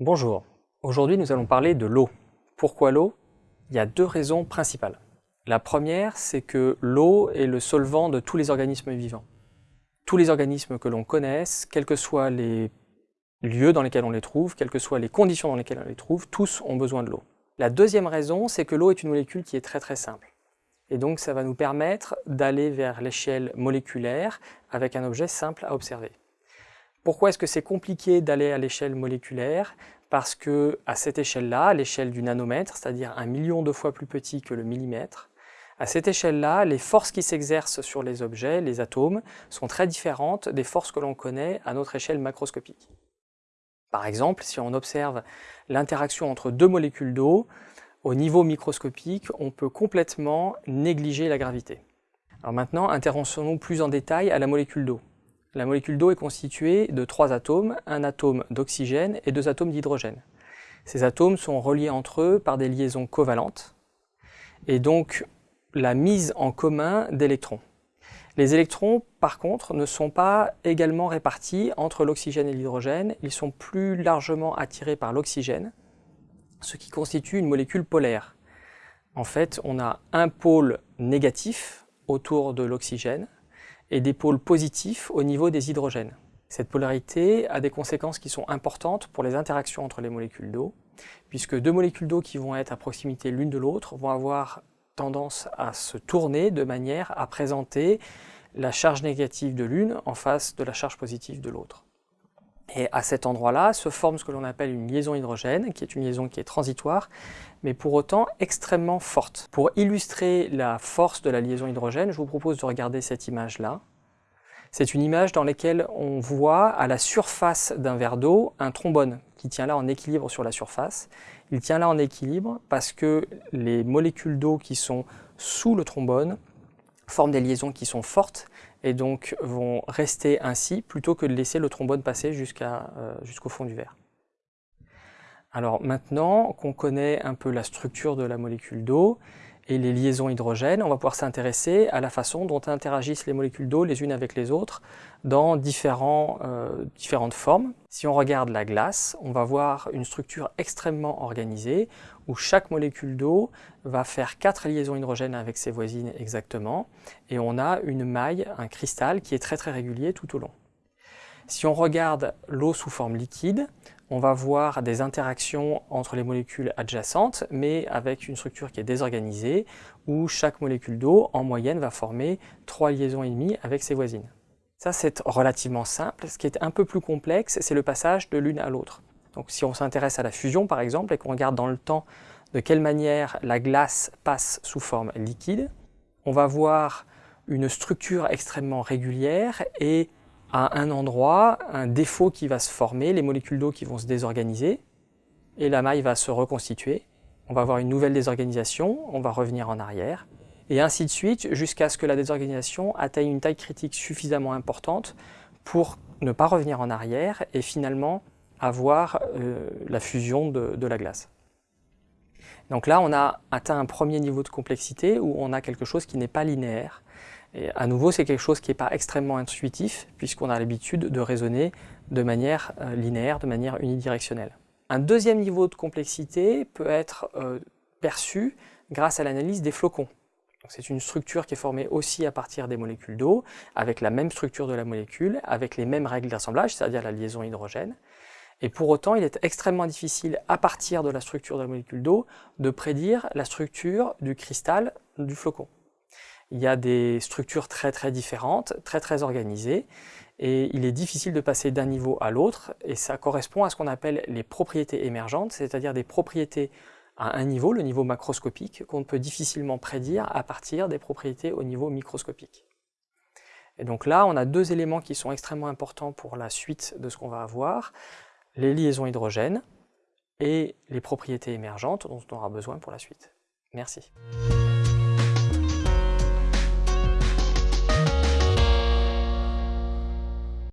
Bonjour, aujourd'hui nous allons parler de l'eau. Pourquoi l'eau? Il y a deux raisons principales. La première, c'est que l'eau est le solvant de tous les organismes vivants. Tous les organismes que l'on connaisse, quels que soient les lieux dans lesquels on les trouve, quelles que soient les conditions dans lesquelles on les trouve, tous ont besoin de l'eau. La deuxième raison, c'est que l'eau est une molécule qui est très très simple. Et donc ça va nous permettre d'aller vers l'échelle moléculaire avec un objet simple à observer. Pourquoi est-ce que c'est compliqué d'aller à l'échelle moléculaire? Parce que à cette échelle-là, l'échelle du nanomètre, c'est-à-dire un million de fois plus petit que le millimètre, à cette échelle-là, les forces qui s'exercent sur les objets, les atomes, sont très différentes des forces que l'on connaît à notre échelle macroscopique. Par exemple, si on observe l'interaction entre deux molécules d'eau, au niveau microscopique, on peut complètement négliger la gravité. Alors maintenant, intéressons-nous plus en détail à la molécule d'eau. La molécule d'eau est constituée de trois atomes, un atome d'oxygène et deux atomes d'hydrogène. Ces atomes sont reliés entre eux par des liaisons covalentes et donc la mise en commun d'électrons. Les électrons, par contre, ne sont pas également répartis entre l'oxygène et l'hydrogène, ils sont plus largement attirés par l'oxygène, ce qui constitue une molécule polaire. En fait, on a un pôle négatif autour de l'oxygène et des pôles positifs au niveau des hydrogènes. Cette polarité a des conséquences qui sont importantes pour les interactions entre les molécules d'eau, puisque deux molécules d'eau qui vont être à proximité l'une de l'autre vont avoir tendance à se tourner de manière à présenter la charge négative de l'une en face de la charge positive de l'autre. Et à cet endroit-là se forme ce que l'on appelle une liaison hydrogène, qui est une liaison qui est transitoire, mais pour autant extrêmement forte. Pour illustrer la force de la liaison hydrogène, je vous propose de regarder cette image-là. C'est une image dans laquelle on voit à la surface d'un verre d'eau un trombone qui tient là en équilibre sur la surface. Il tient là en équilibre parce que les molécules d'eau qui sont sous le trombone forment des liaisons qui sont fortes et donc vont rester ainsi plutôt que de laisser le trombone passer euh, jusqu'au fond du verre. Alors maintenant qu'on connaît un peu la structure de la molécule d'eau et les liaisons hydrogènes, on va pouvoir s'intéresser à la façon dont interagissent les molécules d'eau les unes avec les autres dans euh, différentes formes. Si on regarde la glace, on va voir une structure extrêmement organisée où chaque molécule d'eau va faire quatre liaisons hydrogènes avec ses voisines exactement et on a une maille, un cristal qui est très très régulier tout au long. Si on regarde l'eau sous forme liquide, on va voir des interactions entre les molécules adjacentes, mais avec une structure qui est désorganisée, où chaque molécule d'eau, en moyenne, va former trois liaisons et demie avec ses voisines. Ça, c'est relativement simple. Ce qui est un peu plus complexe, c'est le passage de l'une à l'autre. Donc si on s'intéresse à la fusion, par exemple, et qu'on regarde dans le temps de quelle manière la glace passe sous forme liquide, on va voir une structure extrêmement régulière et à un endroit, un défaut qui va se former, les molécules d'eau qui vont se désorganiser, et la maille va se reconstituer. On va avoir une nouvelle désorganisation, on va revenir en arrière, et ainsi de suite, jusqu'à ce que la désorganisation atteigne une taille critique suffisamment importante pour ne pas revenir en arrière et finalement avoir euh, la fusion de la glace. Donc là, on a atteint un premier niveau de complexité où on a quelque chose qui n'est pas linéaire, et à nouveau, c'est quelque chose qui n'est pas extrêmement intuitif, puisqu'on a l'habitude de raisonner de manière euh, linéaire, de manière unidirectionnelle. Un deuxième niveau de complexité peut être euh, perçu grâce à l'analyse des flocons. C'est une structure qui est formée aussi à partir des molécules d'eau, avec la même structure de la molécule, avec les mêmes règles d'assemblage, c'est-à-dire la liaison hydrogène. Et pour autant, il est extrêmement difficile, à partir de la structure de la molécule d'eau, de prédire la structure du cristal du flocon il y a des structures très très différentes, très très organisées, et il est difficile de passer d'un niveau à l'autre, et ça correspond à ce qu'on appelle les propriétés émergentes, c'est-à-dire des propriétés à un niveau, le niveau macroscopique, qu'on peut difficilement prédire à partir des propriétés au niveau microscopique. Et donc là, on a deux éléments qui sont extrêmement importants pour la suite de ce qu'on va avoir, les liaisons hydrogènes et les propriétés émergentes dont on aura besoin pour la suite. Merci.